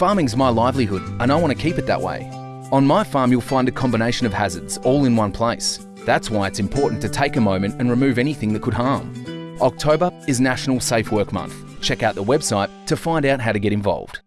Farming's my livelihood and I want to keep it that way. On my farm, you'll find a combination of hazards all in one place. That's why it's important to take a moment and remove anything that could harm. October is National Safe Work Month. Check out the website to find out how to get involved.